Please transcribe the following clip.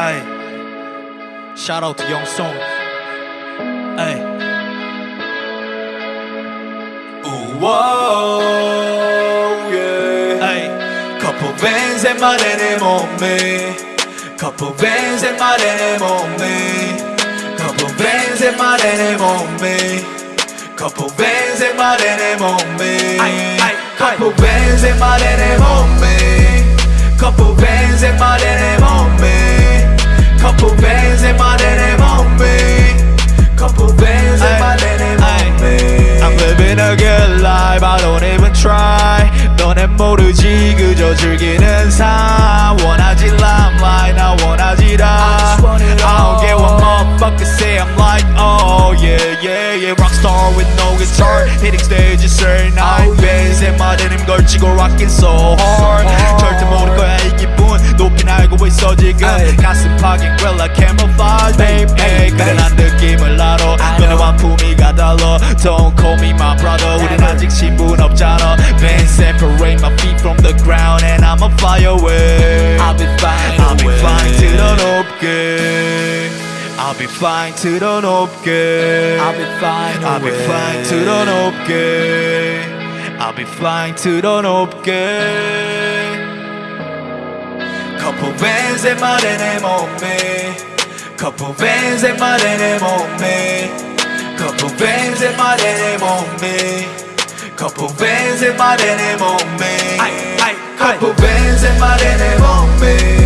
Hey, shout out to Young Song. Hey. Whoa, yeah. Hey, Couple bands in my denim on me. Couple bands in my denim on me. Couple bands in my denim on me. Couple bands in my denim on me. Couple bands in my denim on me. Try. 너넨 모르지 그저 즐기는 삶 원하지 limelight 나 원하지 다 I just want it I don't care what motherfuckers say I'm like oh yeah yeah yeah rockstar with no guitar hitting stages every night Oh, bands 내 말에는 걸치고 rocking so hard. 절대 모를 거야 이 기분 높이 알고 있어 지금. 가슴 파긴 grilla camouflage babe Aye, 그래. 난 느낌을 알아 I 너네. 완품이 가 달라 Don't call me my brother 우린 Never. 아직 신분 없잖아 Then separate my feet from the ground And I'ma fly away I'll be fine I'll be away. flying to the 높게 I'll be flying to the 높게 I'll be fine I'll be away. flying to the 높게 I'll be flying to the 높게 Couple bands in my denim on me. Couple bands in my denim on me. Couple bands in my denim on me. Couple bands in my denim on me. Couple bands in my denim on me.